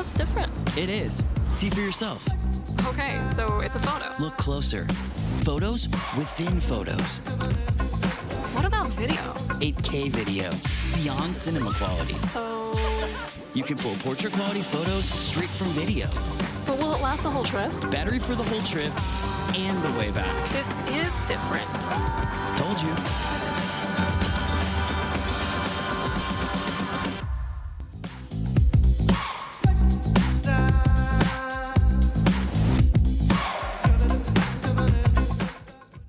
looks different? It is. See for yourself. Okay, so it's a photo. Look closer. Photos within photos. What about video? 8K video. Beyond cinema quality. So, You can pull portrait quality photos straight from video. but will it last the whole trip? Battery for the whole trip and the way back. This is different.